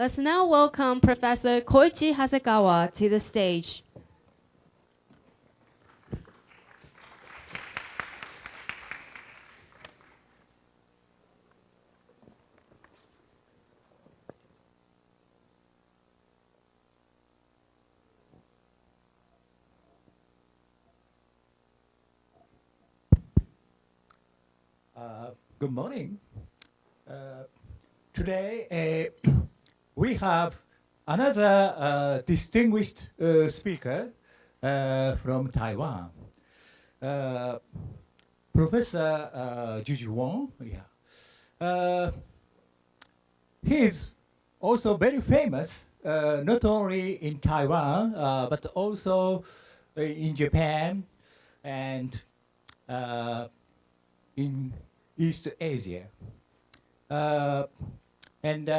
Let's now welcome Professor Koichi Hasegawa to the stage. Uh, good morning. Uh, today uh, we have another uh, distinguished uh, speaker uh, from Taiwan, uh, Professor uh, Juju Wang. Yeah. Uh, he is also very famous, not only in Taiwan, but also in Japan and in East Asia. And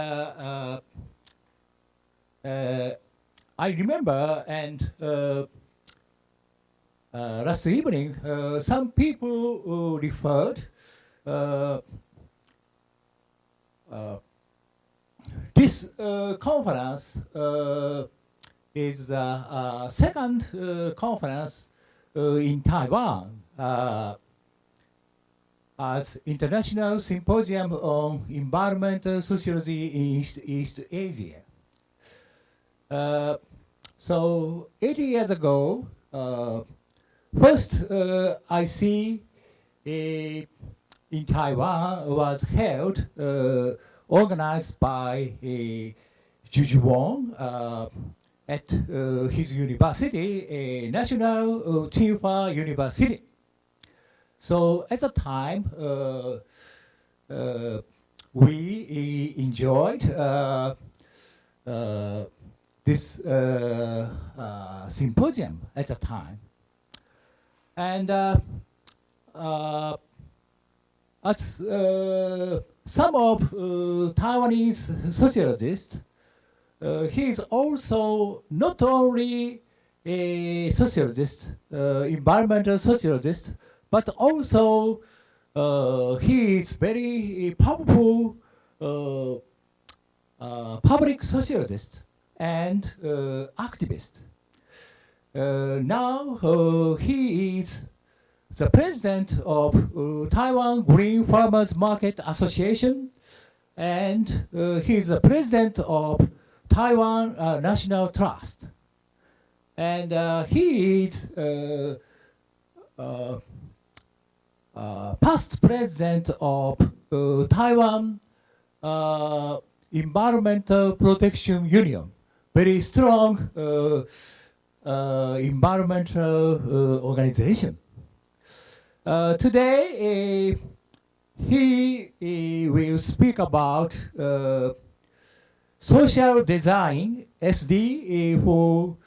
I remember, and uh, uh, last evening, uh, some people uh, referred uh, uh, this uh, conference uh, is uh, uh, second uh, conference uh, in Taiwan. Uh, as International Symposium on Environmental Sociology in East, East Asia. Uh, so 80 years ago, uh, first uh, I see in Taiwan was held, uh, organized by uh, Juju Wang at his university, uh, National uh, Tsinghua University. So at the time, uh, we enjoyed uh, uh, this uh, uh, symposium at the time. And uh, uh, as uh, some of Taiwanese sociologists, he is also not only a sociologist, environmental sociologist, but also he is very powerful public sociologist and uh, activist. Uh, now uh, he is the president of Taiwan Green Farmers Market Association, and uh, he is the president of Taiwan uh, National Trust. And uh, he is past president of Taiwan Environmental Protection Union, very strong uh, uh, environmental uh, organization. Today, he will speak about social design, SD, for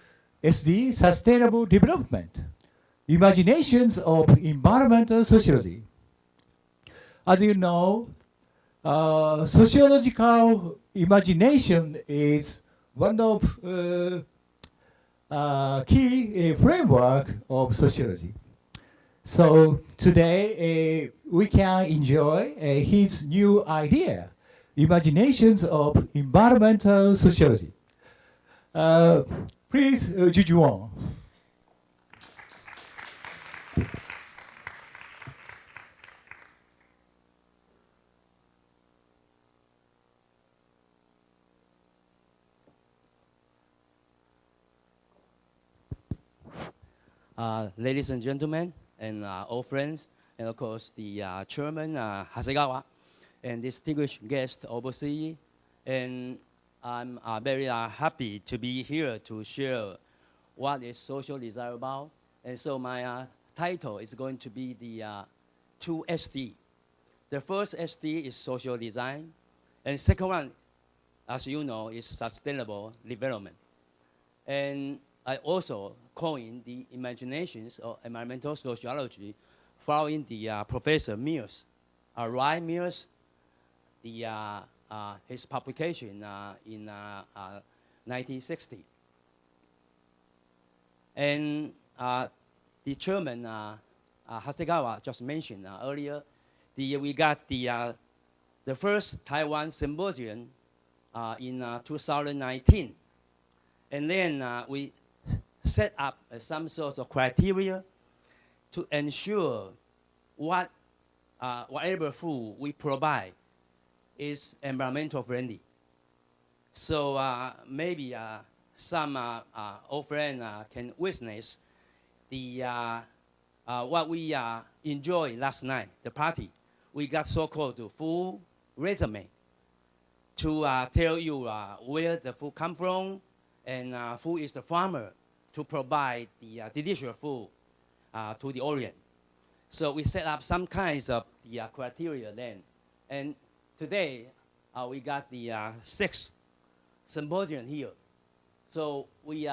SD, sustainable development, imaginations of environmental sociology. As you know, uh, sociological imagination is one of uh, uh, key uh, framework of sociology. So today we can enjoy his new idea, imaginations of environmental sociology. Please, uh, Juju Uh, ladies and gentlemen, and uh, friends, and of course the uh, chairman uh, Hasegawa, and distinguished guest overseas, and I'm uh, very uh, happy to be here to share what is social design about. And so my title is going to be the two SD. The first SD is social design, and second one, as you know, is sustainable development. And I also coined the imaginations of environmental sociology following the uh, Professor Mills, uh, Wright Mills, the, uh, uh, his publication uh, in uh, uh, 1960. And uh, the chairman, uh, uh, Hasegawa, just mentioned uh, earlier, the, we got the, uh, the first Taiwan symposium uh, in uh, 2019. And then uh, we set up some sort of criteria to ensure what, uh, whatever food we provide is environmental friendly. So uh, maybe uh, some uh, uh, old friend uh, can witness the what we enjoyed last night, the party. We got so-called full resume to tell you where the food come from and who is the farmer to provide the uh, delicious food uh, to the Orient. So we set up some kinds of the uh, criteria then. And today uh, we got the uh, sixth symposium here. So we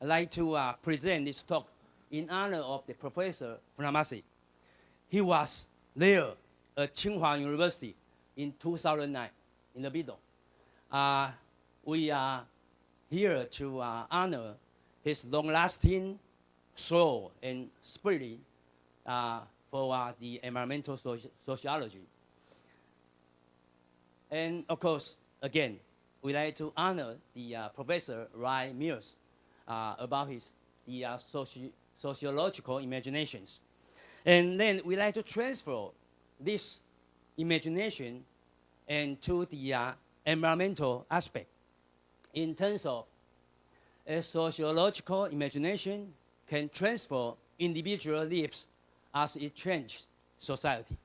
like to uh, present this talk in honor of the professor Funabashi. He was there at Tsinghua University in 2009 in the middle. We are here to honor his long-lasting soul and spirit uh, for uh, the environmental soci- sociology. And of course, again, we like to honor the uh, Professor Wright Mills uh, about his the uh, soci- sociological imaginations. And then we like to transfer this imagination and to the uh, environmental aspect in terms of a sociological imagination can transfer individual lives as it changes society.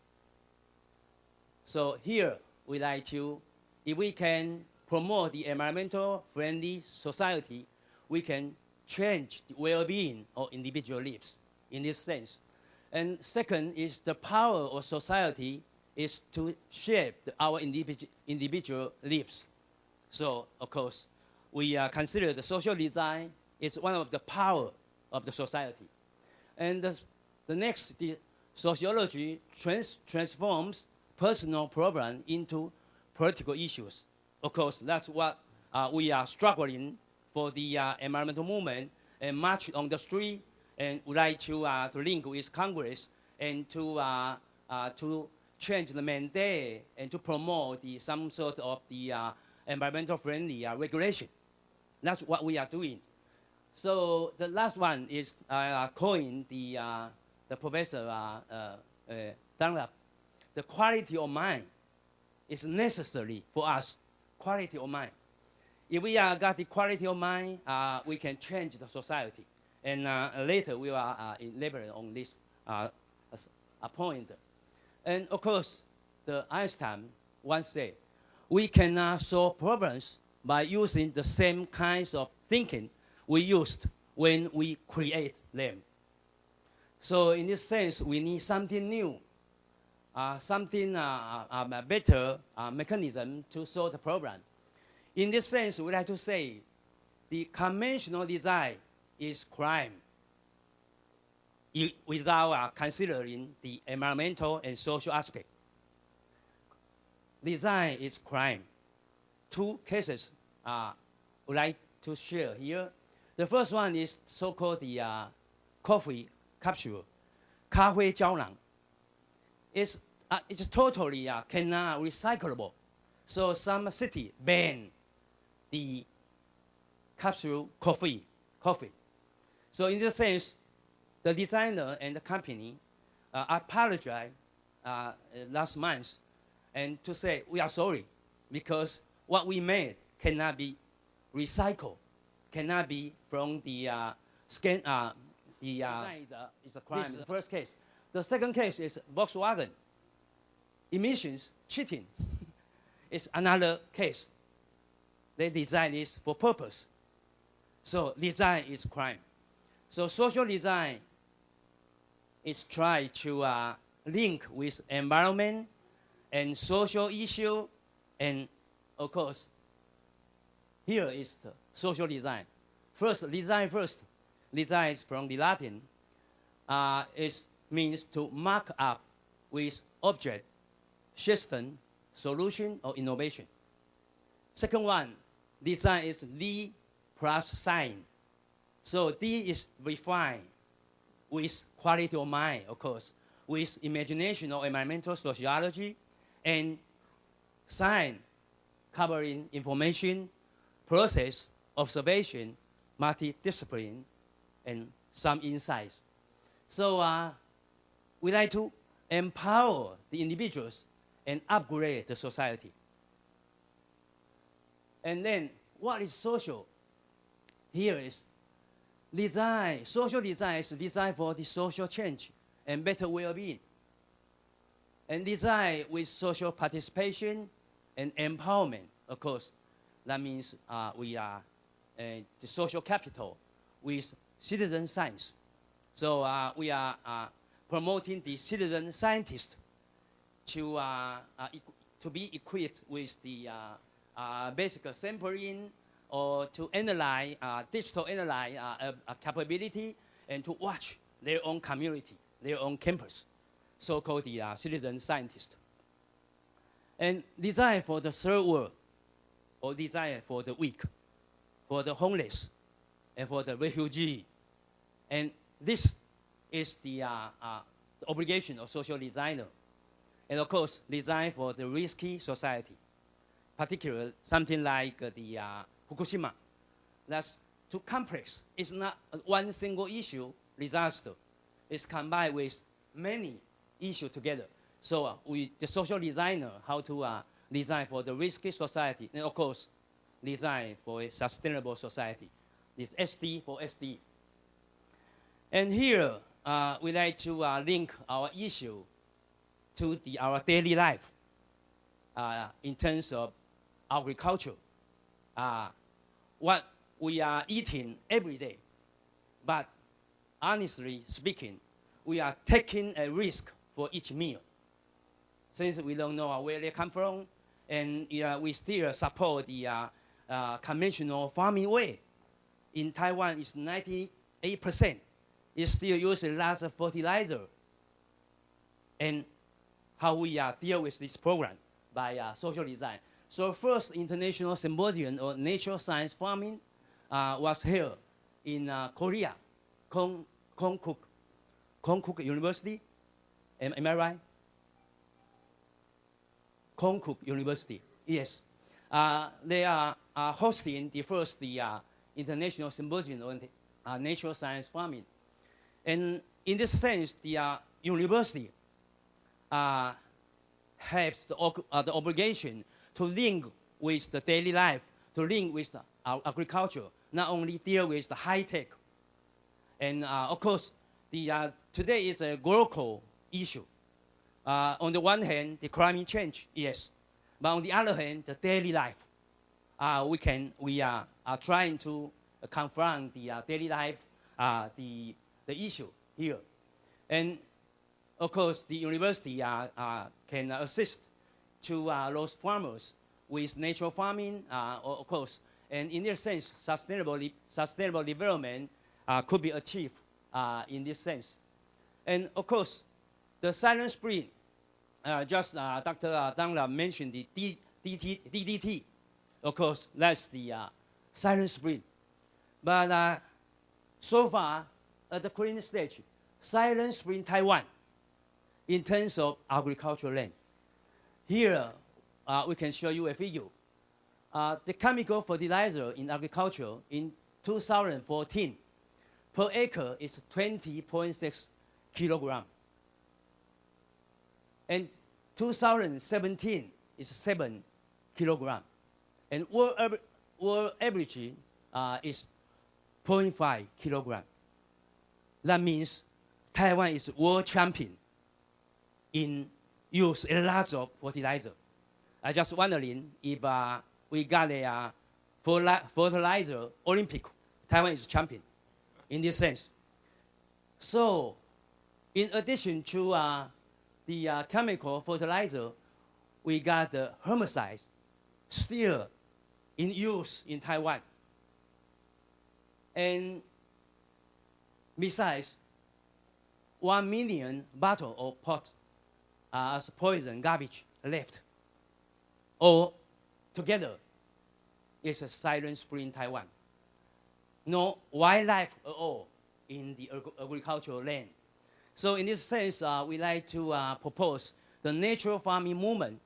So here we like to, if we can promote the environmental friendly society, we can change the well-being of individual lives in this sense. And second is the power of society is to shape our individu- individual lives. So, of course, we uh, consider the social design is one of the power of the society. And the, the next, the sociology trans- transforms personal problem into political issues. Of course, that's what uh, we are struggling for the uh, environmental movement and march on the street and would like to, uh, to link with Congress and to, uh, uh, to change the mandate and to promote the, some sort of the uh, environmental friendly uh, regulation. That's what we are doing. So the last one is uh, coin the, uh, the professor uh, uh, uh, Dunlap. The quality of mind is necessary for us. Quality of mind. If we uh, got the quality of mind, uh, we can change the society. And uh, later we will uh, elaborate on this uh, a point. And of course, the Einstein once said, we cannot solve problems by using the same kinds of thinking we used when we create them. So in this sense, we need something new, uh, something uh, uh, a better uh, mechanism to solve the problem. In this sense, we like to say the conventional design is crime without uh, considering the environmental and social aspect. Design is crime two cases uh, would like to share here. The first one is so-called the uh, coffee capsule, cafe. It's, uh, it's totally uh, cannot recyclable. So some city ban the capsule coffee, coffee. So in this sense, the designer and the company uh, apologized uh, last month and to say, we are sorry because what we made cannot be recycled, cannot be from the uh, scan, uh, the uh, is a, crime. This is the first case. The second case is Volkswagen. Emissions cheating is another case. They design this for purpose. So design is crime. So social design is try to uh, link with environment and social issue, and of course, here is the social design. First, design first. Design is from the Latin. Uh, it means to mark up with object, system, solution, or innovation. Second one, design is D plus sign. So D is refined with quality of mind, of course, with imagination or environmental sociology, and sign covering information, process, observation, multidiscipline, and some insights. So uh, we like to empower the individuals and upgrade the society. And then, what is social? Here is design. Social design is designed for the social change and better well-being. And design with social participation and empowerment, of course. That means uh, we are uh, the social capital with citizen science. So uh, we are uh, promoting the citizen scientist to, uh, uh, to be equipped with the basic sampling or to analyze, digital analyze capability and to watch their own community, their own campus, so-called the citizen scientist. And design for the third world, or design for the weak, for the homeless, and for the refugee. And this is the, uh, uh, obligation of social designer. And of course, design for the risky society, particularly something like uh, the uh, Fukushima. That's too complex. It's not one single issue disaster. It's combined with many issues together. So uh, we, the social designer, how to uh, design for the risky society, and of course, design for a sustainable society. This SD for SD. And here, uh, we like to uh, link our issue to the, our daily life uh, in terms of agriculture. Uh, what we are eating every day. But honestly speaking, we are taking a risk for each meal. Since we don't know where they come from, and uh, we still support the uh, uh, conventional farming way. In Taiwan, it's 98%. It still uses lots of fertilizer. And how we uh, deal with this program by uh, social design. So first international symposium on natural science farming uh, was held in uh, Korea, Kong, Konkuk, Konkuk University. Am, am I right? Konkuk University, yes. Uh, they are uh, hosting the first the, uh, international symposium on uh, natural science farming. And in this sense, the uh, university has the, the obligation to link with the daily life, to link with our agriculture, not only deal with the high tech. And of course, the, today is a global issue. Uh, on the one hand, the climate change, yes. But on the other hand, the daily life. Uh, we, can, we are, are trying to confront the uh, daily life, uh, the, the issue here. And of course, the university uh, uh, can assist to uh, those farmers with natural farming, uh, of course. And in this sense, sustainable, sustainable development uh, could be achieved uh, in this sense. And of course, the silent spring, uh, just uh, Dr. Uh, Dunlap mentioned the D- DT, DDT. Of course, that's the uh, silent spring. But uh, so far, at the current stage, silent spring Taiwan, in terms of agricultural land. Here, uh, we can show you a figure. Uh, the chemical fertilizer in agriculture in 2014 per acre is 20.6 kilogram. And 2017 is 7 kilogram. And world, world average uh, is 0.5 kilogram. That means Taiwan is world champion in use a lot of fertilizer. I just wondering if uh, we got a uh, fertili- fertilizer Olympic, Taiwan is champion in this sense. So, in addition to uh, the uh, chemical fertilizer, we got the herbicides still in use in Taiwan. And besides, one million bottle of pot uh, as poison garbage left. All together it's a silent spring Taiwan. No wildlife at all in the agricultural land. So in this sense, uh, we like to uh, propose the natural farming movement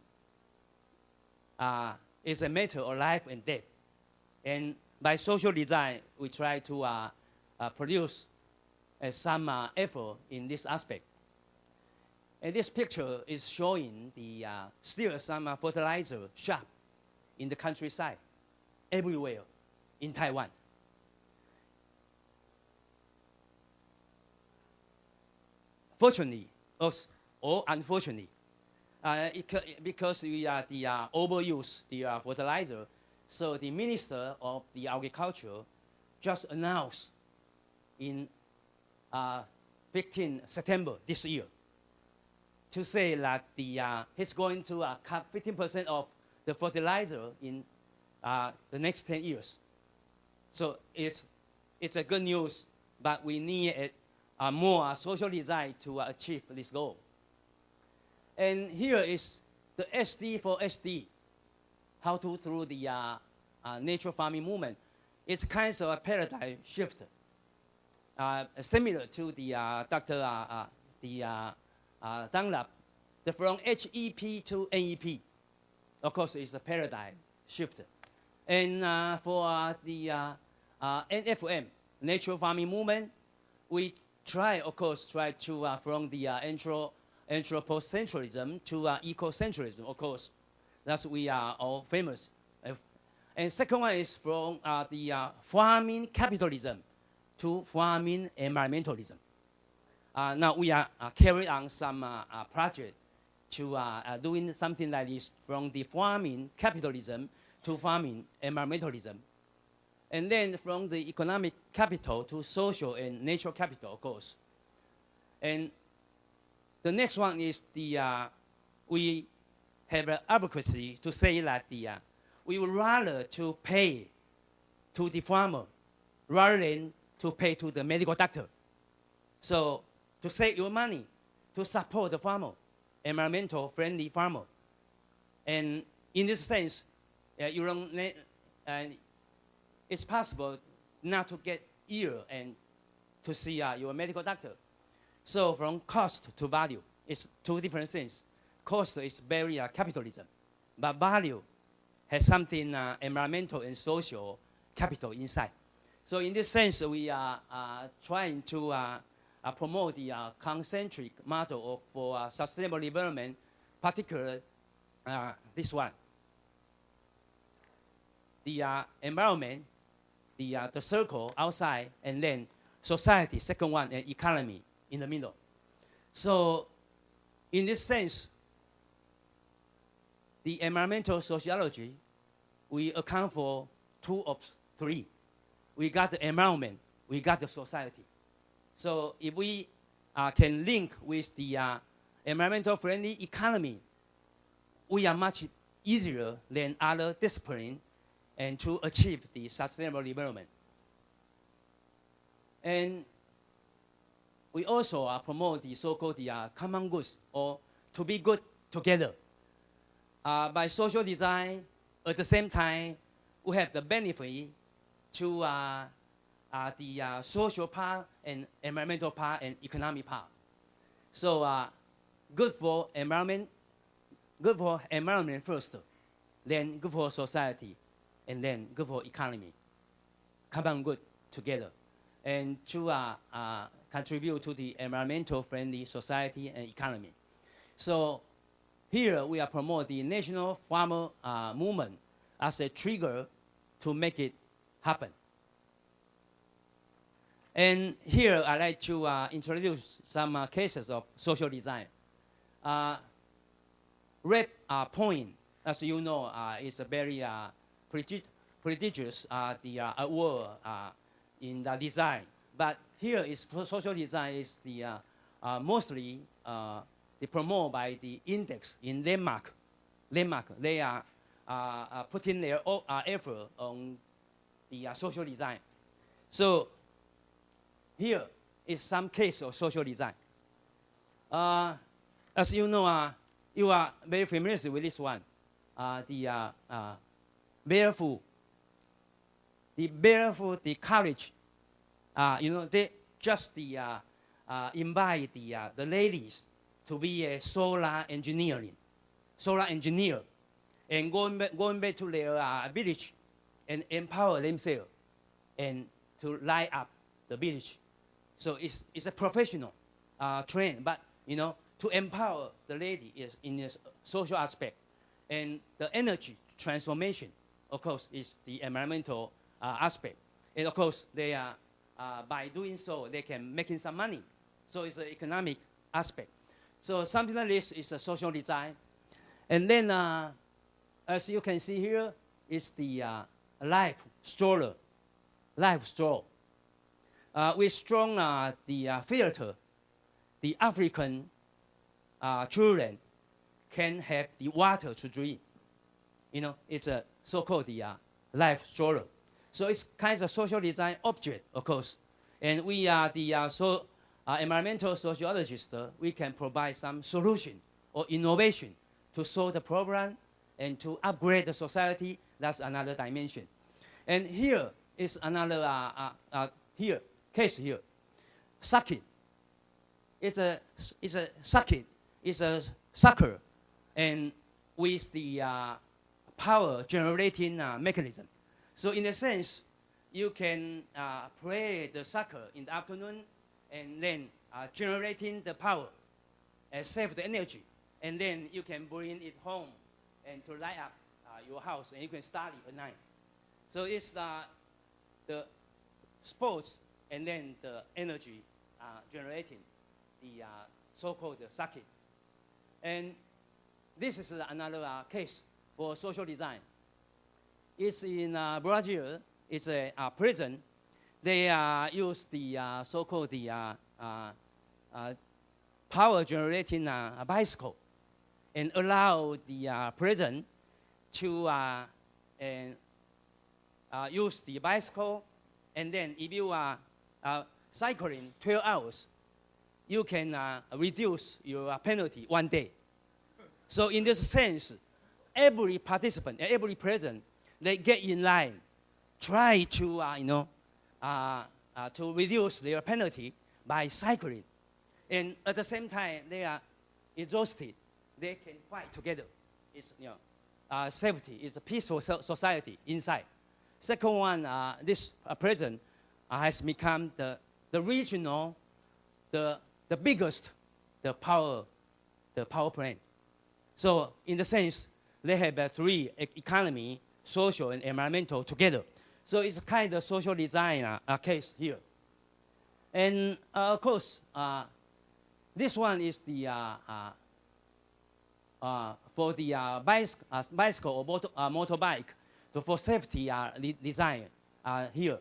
uh, is a matter of life and death. And by social design, we try to uh, uh, produce uh, some effort in this aspect. And this picture is showing the still some fertilizer shop in the countryside, everywhere in Taiwan. Fortunately, or, or unfortunately, uh, it, because we are the uh, overuse the uh, fertilizer, so the minister of the agriculture just announced in uh, 15 September this year to say that the, uh, he's going to uh, cut 15% of the fertilizer in uh, the next 10 years. So it's, it's a good news, but we need a, a more social design to uh, achieve this goal. And here is the SD for SD, how to through the uh, uh, nature farming movement. It's kind of a paradigm shift, uh, similar to the uh, Dr. Uh, uh, the uh, uh, Dunlap, the from HEP to NEP. Of course, it's a paradigm shift. And uh, for uh, the uh, uh, NFM, Natural Farming Movement, we try, of course, try to uh, from the uh, antro, anthropocentralism to uh, ecocentrism, of course. That's we are all famous. And second one is from uh, the uh, farming capitalism to farming environmentalism. Uh, now we are uh, carrying on some uh, project to doing something like this from the farming capitalism to farming environmentalism. And then from the economic capital to social and natural capital, course. And the next one is the, uh, we have an advocacy to say that the, uh, we would rather to pay to the farmer rather than to pay to the medical doctor. So to save your money, to support the farmer, environmental friendly farmer. And in this sense, uh, you don't and it's possible not to get ill and to see uh, your medical doctor. So from cost to value, it's two different things. Cost is very uh, capitalism, but value has something uh, environmental and social capital inside. So in this sense, we are uh, trying to uh, uh, promote the concentric model for sustainable development, particularly this one. The environment, the, uh, the circle outside, and then society, second one, and economy in the middle. So in this sense, the environmental sociology, we account for two of three. We got the environment, we got the society. So if we uh, can link with the uh, environmental friendly economy, we are much easier than other disciplines and to achieve the sustainable development. And we also uh, promote the so-called uh, common goods or to be good together. Uh, by social design, at the same time, we have the benefit to uh, uh, the uh, social part and environmental part and economic part. So uh, good for environment, good for environment first, then good for society, and then good for economy. Common good together, and to uh, uh, contribute to the environmental friendly society and economy. So here we are promoting the national farmer uh, movement as a trigger to make it happen. And here I'd like to uh, introduce some uh, cases of social design. Uh, uh, point, as you know, uh, is a very prestigious uh, the uh, award uh, in the design. But here is social design is the uh, uh, mostly uh, the promoted by the index in Denmark. Denmark, they are putting their effort on the social design. So here is some case of social design. As you know, you are very familiar with this one, the barefoot. The barefoot, the college, uh, you know, they just the uh, uh, invite the uh, the ladies to be a solar engineering, solar engineer. and going back, going back to their uh, village and empower themselves and to light up the village. So it's, it's a professional uh, train, but you know, to empower the lady is in the social aspect. And the energy transformation, of course, is the environmental uh, aspect. And of course, they are, uh, by doing so, they can making some money. So it's an economic aspect. So something like this is a social design. And then, uh, as you can see here, is the uh, life stroller, LifeStraw. Uh, we strong uh, the filter, the African children can have the water to drink. You know, it's a so-called the uh, life stroller. So it's kind of social design object, of course. And we are the uh, so, uh, environmental sociologists. we can provide some solution or innovation to solve the problem and to upgrade the society. That's another dimension. And here is another uh, here case here, sucking. It's a it's a sucking. It's a sucker, and with the uh, power generating uh, mechanism. So in a sense, you can uh, play the soccer in the afternoon, and then uh, generating the power, and save the energy, and then you can bring it home and to light up your house, and you can study at night. So it's the the sports and then the energy uh, generating the uh, so-called circuit. And this is another uh, case for social design. It's in uh, Brazil. It's a, uh, prison. They uh, use the uh, so-called the uh, uh, power generating uh, bicycle and allow the prison to and, use the bicycle and then if you are cycling 12 hours, you can reduce your penalty one day. So in this sense, every participant, every present, they get in line, try to, uh, you know, uh, uh, to reduce their penalty by cycling. And at the same time, they are exhausted. They can fight together. It's, you know, uh, safety. It's a peaceful so- society inside. Second one, uh, this uh, prison uh, has become the, the regional, the, the biggest, the power, the power plant. So in the sense, they have uh, three economy, social and environmental together. So it's kind of social design uh, uh, case here. And uh, of course, uh, this one is the for the bicycle, bicycle or motor, motorbike, so for safety design here.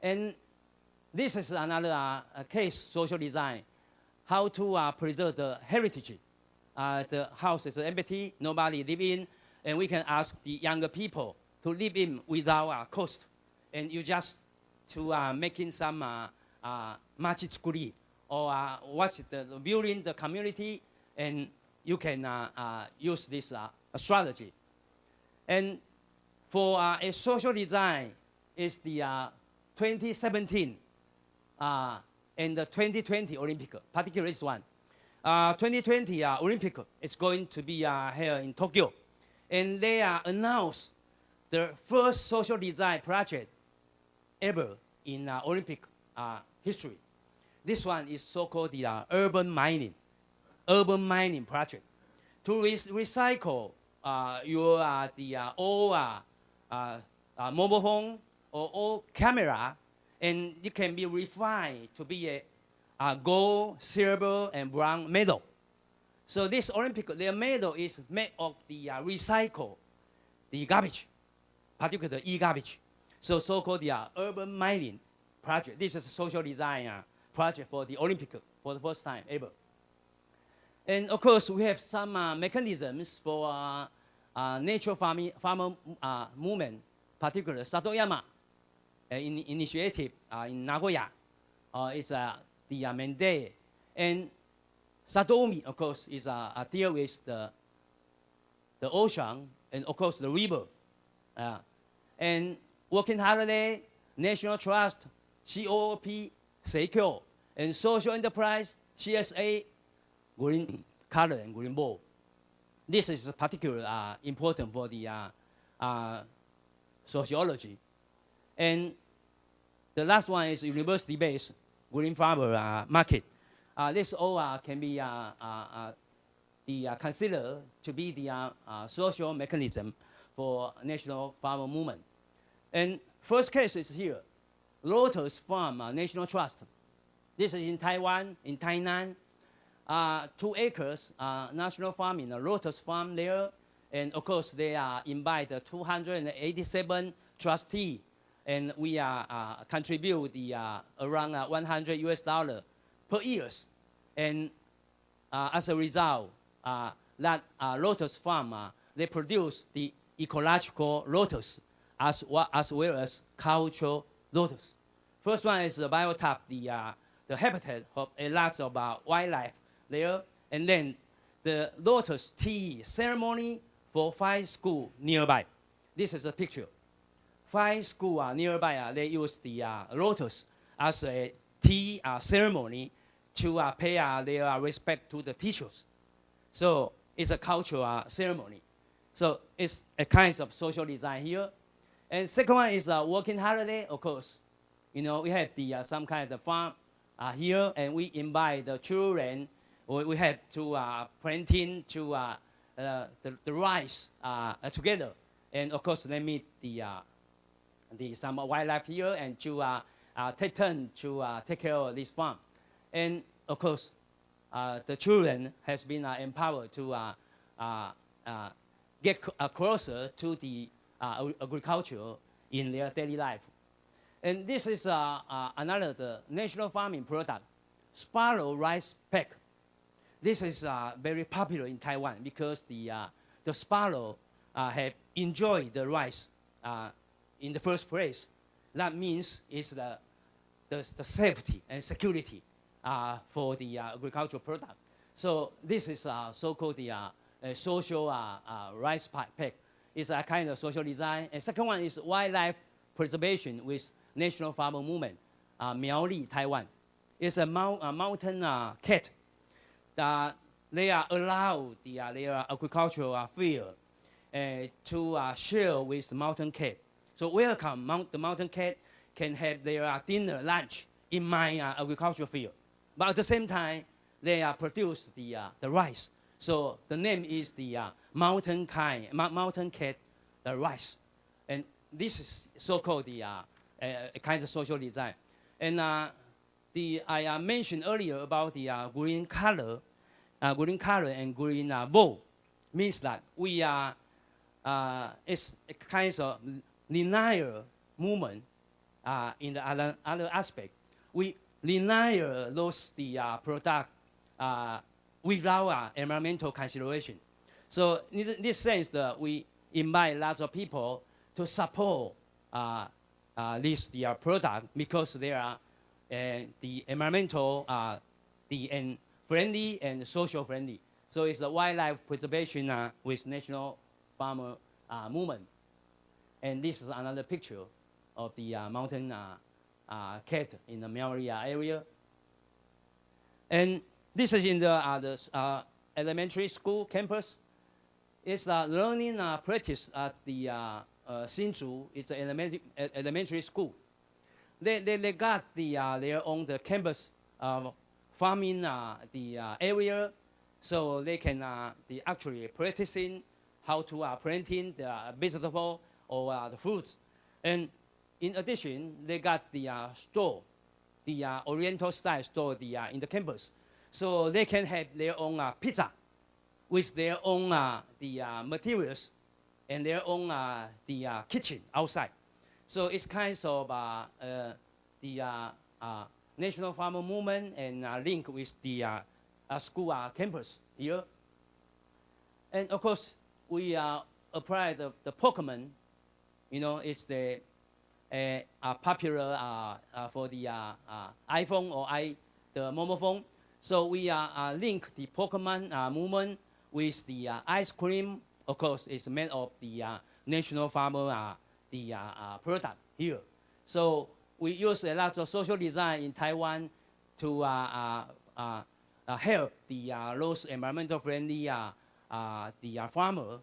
And this is another case, social design, how to preserve the heritage. Uh, the house is empty, nobody live in, and we can ask the younger people to live in without uh, cost. And you just to uh, making some uh, uh, or uh, what's it, building the community, and you can uh, uh, use this uh, strategy. And for uh, a social design is the uh, 2017 uh, and the 2020 Olympic, particularly this one. Uh, 2020 uh, Olympic is going to be uh, here in Tokyo. And they uh, announced the first social design project ever in uh, Olympic uh, history. This one is so-called the uh, urban mining, urban mining project. To re- recycle uh, your uh, the uh, old uh, uh, uh, mobile phone or old camera, and it can be refined to be a, a gold, silver, and bronze medal. So this Olympic, their medal is made of the uh, recycle, the garbage, particularly e-garbage. So so-called the uh, urban mining project. This is a social design uh, project for the Olympic for the first time ever. And of course, we have some uh, mechanisms for uh, uh, nature farming, farmer uh, movement, particularly Satoyama uh, in, initiative uh, in Nagoya. Uh, it's uh, the mandate. And Satoumi, of course, is uh, uh, deal with the, the ocean and of course the river. Uh, and Working Holiday, National Trust, COOP, Seikyo, and Social Enterprise, CSA, Green, color and green bowl. This is particularly uh, important for the uh, uh, sociology. And the last one is university-based green farmer uh, market. Uh, this all can be uh, the, considered to be the social mechanism for national farmer movement. And first case is here, Lotus Farm National Trust. This is in Taiwan, in Tainan. Uh, two acres, uh, national farm in a Lotus Farm there. And of course, they uh, invite 287 trustee, and we uh, uh, contribute the uh, around uh, 100 US dollar per years. And as a result, that lotus farm, they produce the ecological lotus as, well as well as cultural lotus. First one is the biotop, the, uh, the habitat of a lot of uh, wildlife there. And then the lotus tea ceremony for five school nearby. This is a picture. Five school uh, nearby, uh, they use the uh, lotus as a tea uh, ceremony to uh, pay uh, their uh, respect to the teachers. So it's a cultural uh, ceremony. So it's a kind of social design here. And second one is a working holiday, of course. You know, we have the some kind of farm here, and we invite the children. We, have to planting to the, the rice together, and of course they meet the the some wildlife here and to uh, uh, take turn to uh, take care of this farm, and of course uh, the children has been uh, empowered to uh, get closer to the agriculture in their daily life. And this is another the national farming product, Sparrow rice pack. This is very popular in Taiwan because the, the sparrow have enjoyed the rice in the first place. That means it's the, the, the safety and security uh, for the uh, agricultural product. So this is uh, so-called the social uh, uh, rice pa- pack. It's a kind of social design. And second one is wildlife preservation with national farmer movement, uh, Miaoli, Taiwan. It's a, mount, a mountain uh, cat. Uh, they are allowed the, their agricultural field to share with the mountain cat. So welcome, mount, the mountain cat can have their uh, dinner, lunch in my uh, agricultural field. But at the same time, they uh, produce the, uh, the rice. So the name is the uh, mountain, kind, mou- mountain cat the rice. And this is so-called the uh, kind of social design. And uh, the, I mentioned earlier about the green color, green color and green uh, means that we are, it's a kind of linear movement uh, in the other, other aspect. We linear those the uh, product uh, without uh, environmental consideration. So in this sense, that we invite lots of people to support uh, uh, this the, uh, product because they are uh, the environmental, uh, the and friendly and social friendly. So it's the wildlife preservation uh, with national farmer uh, movement. And this is another picture of the uh, mountain uh, uh, cat in the Miaoli uh, area. And this is in the, the elementary school campus. It's the learning practice at the Hsinchu. It's an elementary, elementary school. They, they, they got the, their own the campus farming uh, the uh, area, so they can uh, the actually practicing how to uh, planting the vegetable or uh, the fruits. And in addition, they got the uh, store, the uh, Oriental style store the, uh, in the campus. So they can have their own uh, pizza with their own uh, the materials and their own the kitchen outside. So it's kind of the national farmer movement and link with the school campus here. And of course, we uh, apply the, the Pokemon. You know, it's the uh, uh, popular uh, uh, for the iPhone or i the mobile phone. So we uh, link the Pokemon movement with the ice cream. Of course, it's made of the national farmer the product here. So we use a lot of social design in Taiwan to uh, help the uh, those environmental friendly uh, uh, the farmer,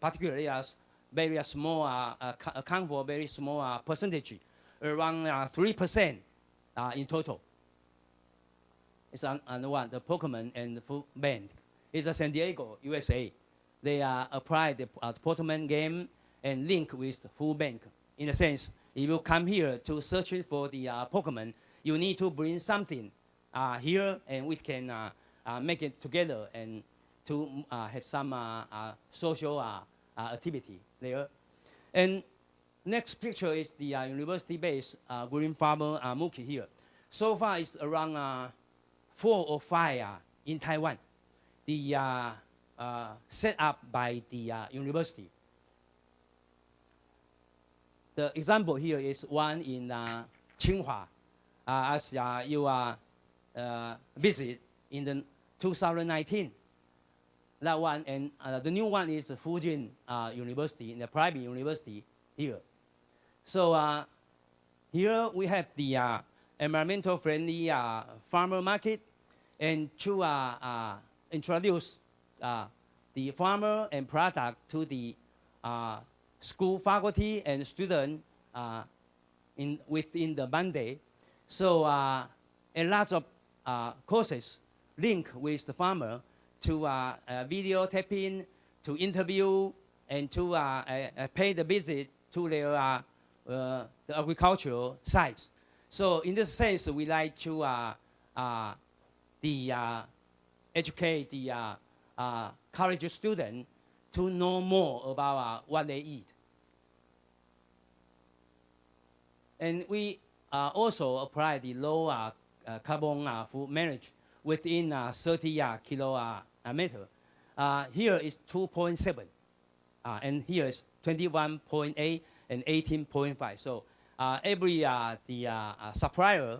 particularly as very uh, small, uh, uh, account for very small percentage, around uh, 3% uh, in total. It's on, on one, the Pokemon and the Food Bank. It's a San Diego, USA. They uh, applied the uh, Pokemon game and link with Food Bank. In a sense, if you come here to search for the uh, Pokemon, you need to bring something uh, here and we can make it together and to have some social activity there. And next picture is the uh, university-based uh, green farmer uh, Mookie here. So far, it's around uh, four or five uh, in Taiwan. The uh, uh, set up by the uh, university. The example here is one in Tsinghua, as you uh, visit in the 2019. That one and uh, the new one is Fu Jen uh, University, the private university here. So uh, here we have the uh, environmental friendly uh, farmer market and to uh, uh, introduce the farmer and product to the school faculty and student in, within the Monday. So a lot of courses link with the farmer to uh, uh, video to interview, and to uh, uh, uh, pay the visit to their uh, the agricultural sites. So in this sense, we like to the educate the college student to know more about what they eat. And we also apply the low carbon food manage within uh, 30 uh, kilo uh, meter. Uh, here is 2.7, uh, and here is 21.8 and 18.5. So uh, every uh, the uh, uh, supplier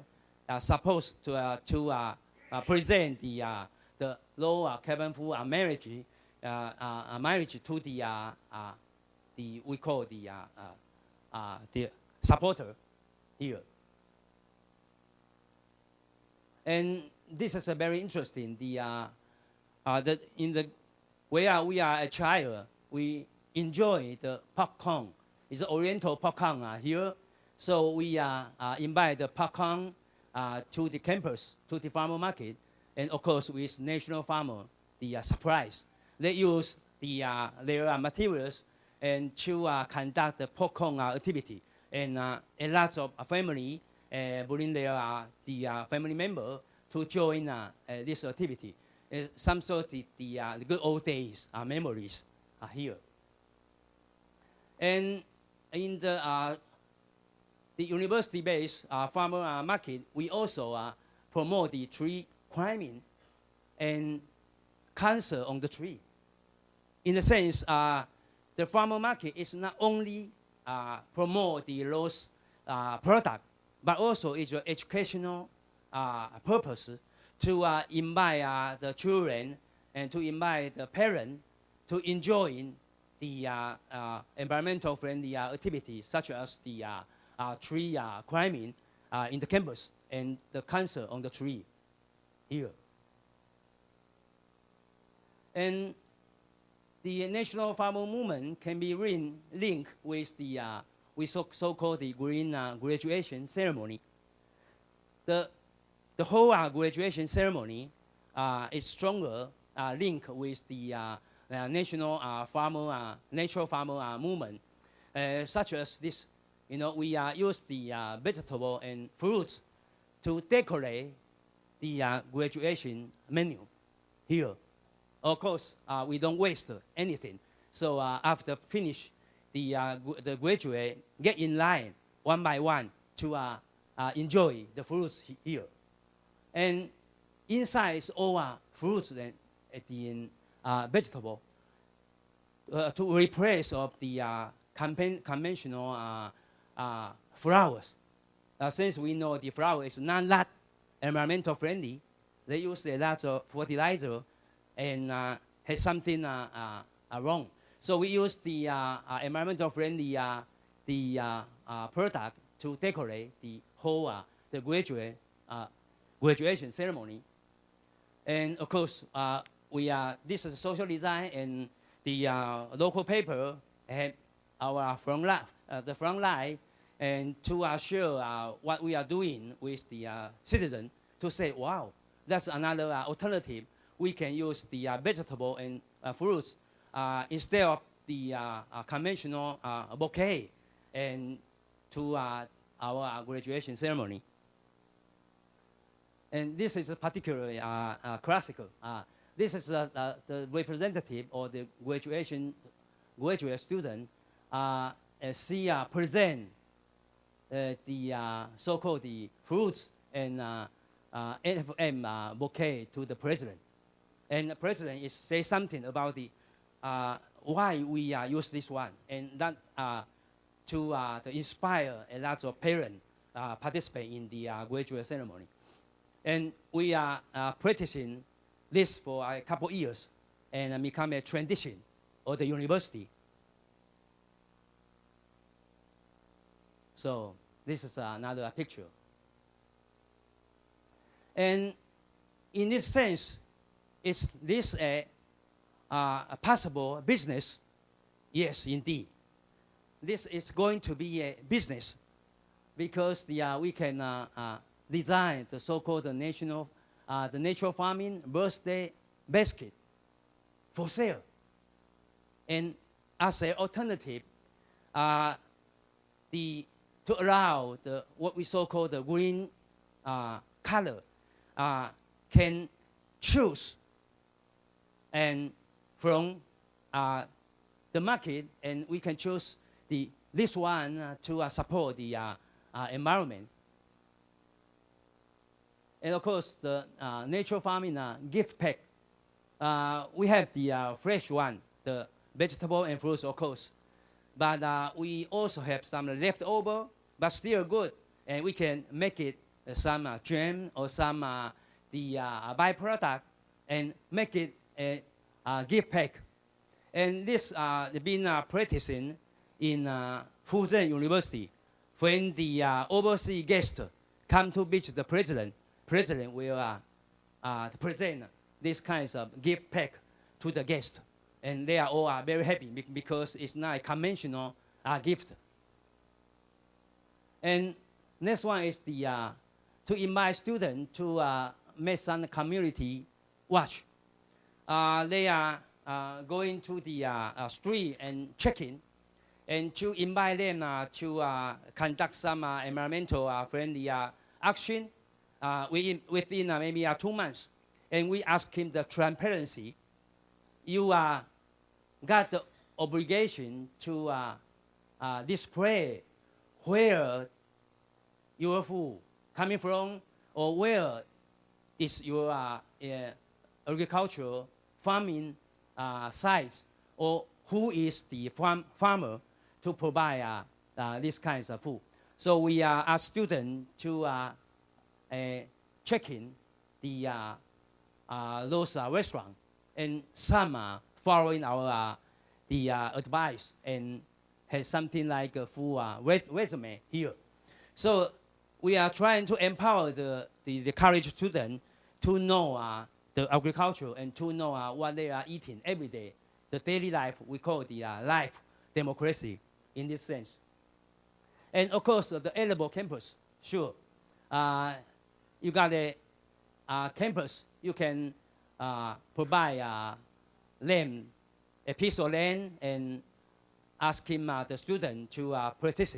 are supposed to uh, to uh, uh, present the uh, the low uh, carbon uh, marriage uh, uh, uh, marriage to the uh, uh, the we call the uh, uh, uh, the supporter here. And this is a very interesting. The uh, the in the where we are a child, we enjoy the popcorn. It's Oriental popcorn uh, here. So we uh, uh, invite the popcorn uh, to the campus, to the farmer market, and of course with National Farmer, the uh, surprise. They use the uh, their uh, materials and to uh, conduct the popcorn uh, activity. And a lot of family bring their the family member to join this activity. Uh, some sort of the, uh, the good old days uh, memories are here. And in the uh, the university-based uh, farmer uh, market, we also uh, promote the tree climbing and cancer on the tree. In a sense, uh, the farmer market is not only uh, promote the those uh, product, but also it's an educational uh, purpose to uh, invite uh, the children and to invite the parents to enjoy the uh, uh, environmental friendly uh, activities such as the uh, tree climbing in the campus and the cancer on the tree here. And the national farmer movement can be lin- linked with the uh, with so- so-called the green uh, graduation ceremony. The the whole uh, graduation ceremony uh, is stronger uh, linked with the national farmer natural farmer movement, such as this. You know, we use the vegetable and fruits to decorate the graduation menu here. Of course, we don't waste anything. So after finish, the, uh, the graduate get in line one by one to uh, uh, enjoy the fruits here. And inside is all uh, fruits and at the end, uh, vegetable uh, to replace of the uh, conven- conventional uh, uh, flowers. Since we know the flower is not that environmental friendly, they use a lot of fertilizer and uh, has something wrong. So we use the environmental friendly the product to decorate the whole the graduate graduation ceremony. And of course, uh, we are, this is social design and the uh, local paper and our front line, uh, the front line and to share uh, what we are doing with the uh, citizen to say, wow, that's another uh, alternative. We can use the vegetable and fruits instead of the conventional bouquet and to our graduation ceremony. And this is particularly uh, uh, classical. Uh, this is uh, the representative or the graduation graduate student uh, she uh, present uh, the uh, so-called the fruits and uh, NFM bouquet to the president. And the president is say something about the why we use this one, and that to, to inspire a lot of parents participate in the graduate ceremony. And we are uh, practicing this for a couple years and uh, become a tradition of the university. So this is another picture. And in this sense, is this a, uh, a possible business? Yes, indeed. This is going to be a business because the, uh, we can uh, uh, design the so-called national, uh, the natural farming birthday basket for sale. And as an alternative, uh, the, to allow the, what we so-called the green uh, color uh, can choose and from uh, the market and we can choose the, this one uh, to support the environment. And of course, the uh, natural farming uh, gift pack. Uh, we have the uh, fresh one, the vegetable and fruits, of course. But uh, we also have some leftover, but still good. And we can make it uh, some uh, jam or some the byproduct and make it a, uh gift pack. And this uh, been uh, practicing in uh, University. When the overseas guest come to visit the president, president will uh, uh, present this kinds of gift pack to the guest. And they are all uh, very happy because it's not a conventional uh, gift. And next one is the, uh, to invite students to uh, make some community watch. Uh, they are uh, going to the uh, street and checking and to invite them to conduct some environmental friendly action uh, within, within uh, maybe uh, two months. And we ask him the transparency. You uh, got the obligation to uh, uh, display where your food coming from or where is your uh, agricultural farming sites or who is the farm, farmer to provide these kinds of food. So we ask students to uh, check in the uh, uh, those uh, restaurants, and some are following our the advice and has something like a full res- resume here. So we are trying to empower the, the, the college student to know the agriculture and to know uh, what they are eating every day. The daily life, we call the uh, life democracy in this sense. And of course, uh, the edible campus, sure. You got a campus, you can uh, provide uh, them a piece of land and ask him, uh, the student, to uh, practice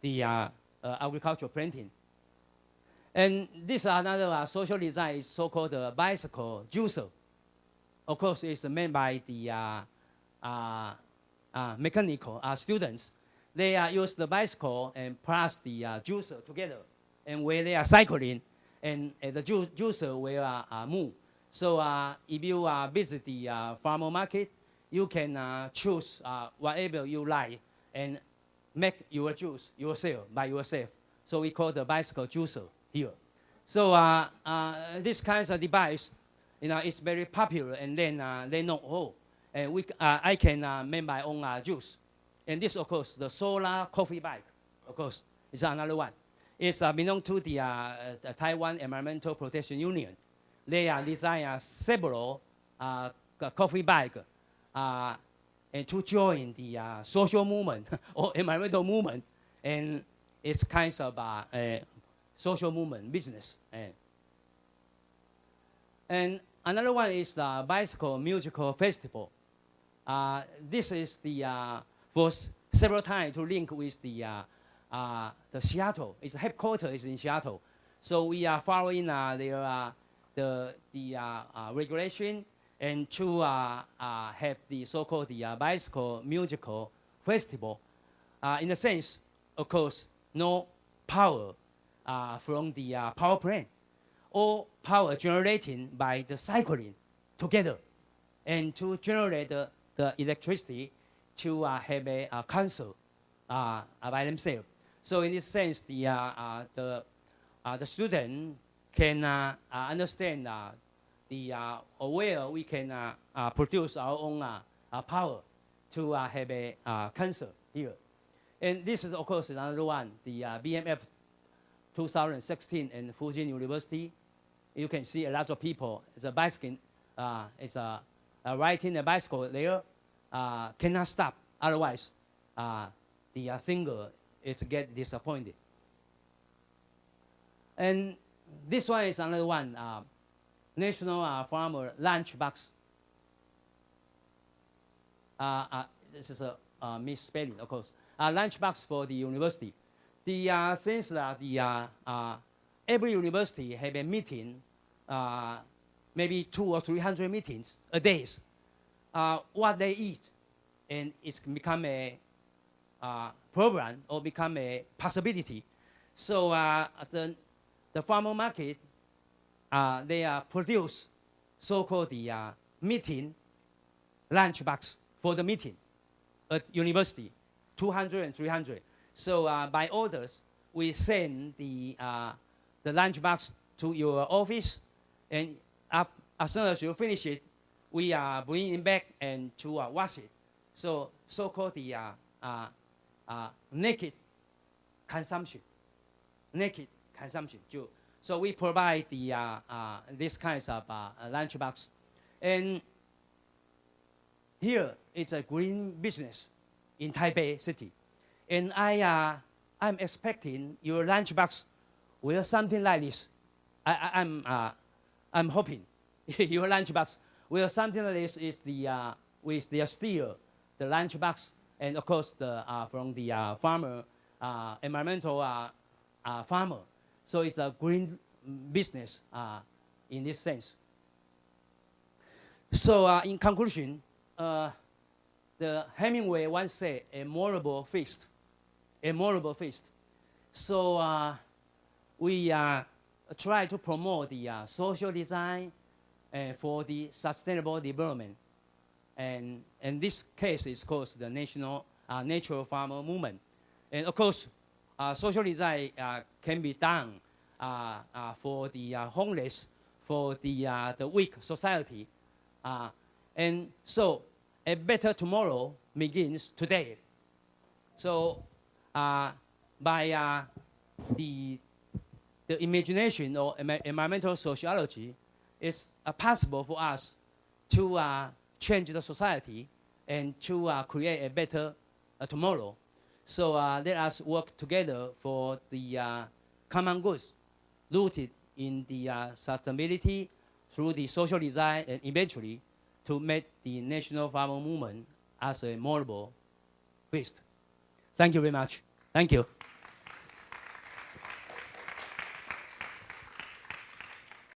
the uh, agricultural planting. And this is another social design is so-called bicycle juicer. Of course, it's made by the mechanical students. They use the bicycle and plus the juicer together. And when they are cycling, and uh, the ju- juicer will move. So uh, if you uh, visit the farmer market, you can choose whatever you like and make your juice yourself by yourself. So we call the bicycle juicer here. So uh, uh, this kinds of device, you know, it's very popular. And then uh, they know, oh, and we, I can make my own juice. And this, of course, the solar coffee bike, of course, is another one. It's uh, belong to the, uh, uh, Taiwan Environmental Protection Union. they uh, design uh, several coffee bag and to join the social movement or environmental movement, and it's kinds of a social movement business. And, and another one is the bicycle musical festival. Uh, this is the uh, for several times to link with the uh, uh, the Seattle. Its headquarters is in Seattle, so we are following uh, their uh, the the uh, uh, regulation and to uh, have the so-called the bicycle musical festival. In a sense, of course, no power from the power plant, all power generated by the cycling together, and to generate the, electricity to have a, uh concert by themselves. So in this sense, the, uh, uh, the, uh, the student can uh, uh, understand uh, the where we can produce our own power to have a concert here. And this is, of course, another one, the BMF 2016 in Fu Jen University. You can see a lot of people. A bicycle. Uh, it's a, riding a bicycle there. Cannot stop. Otherwise, the singer is get disappointed. And this one is another one. Uh, National uh, Farmer Lunchbox. Uh, uh, this is a uh, misspelling, of course. Uh, lunchbox for the university. The uh, since the uh, every university have a meeting, maybe two or three hundred meetings a day. What they eat, and it's become a program or become a possibility. So uh, the the farmer market uh, they uh, produce so-called the uh, meeting lunchbox for the meeting at university, 200 and 300. So uh, by orders, we send the, uh, the lunchbox to your office, and up, as soon as you finish it, we uh, bring it back and to uh, wash it. So so-called the uh, naked consumption, naked consumption. so we provide the uh, uh, this kinds of uh, lunchbox, and here it's a green business in Taipei City, and I uh, I'm expecting your lunchbox will something like this. I, I, I'm uh, I'm hoping your lunchbox will something like this is the uh, with the steel, the lunchbox, and of course the uh, from the uh, farmer, uh, environmental farmer. So it's a green business in this sense. So in conclusion, the Hemingway once said, a memorable feast, a memorable feast. So uh, we uh, try to promote the uh, social design for the sustainable development. And in this case, is called the National uh, Natural Farmer Movement. And of course, uh, social design uh, can be done uh, uh, for the uh, homeless, for the, the weak society. And so a better tomorrow begins today. So by the, the imagination or environmental sociology, it's possible for us to change the society and to uh, create a better uh, tomorrow. So uh, let us work together for the uh, common goods rooted in the uh, sustainability through the social design and eventually to make the national farmer movement as a memorable feast. Thank you very much. Thank you.